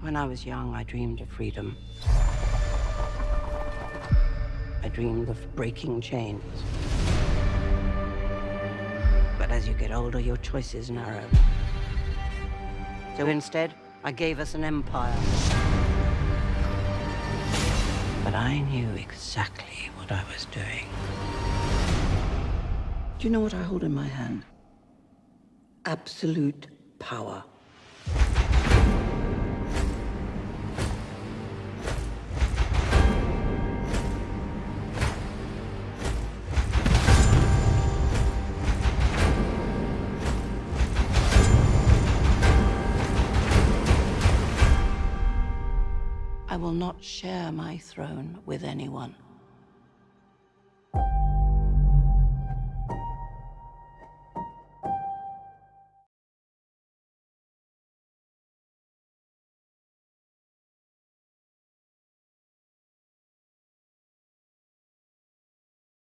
When I was young, I dreamed of freedom. I dreamed of breaking chains. But as you get older, your choices narrow. So instead, I gave us an empire. But I knew exactly what I was doing. Do you know what I hold in my hand? Absolute power. Will not share my throne with anyone.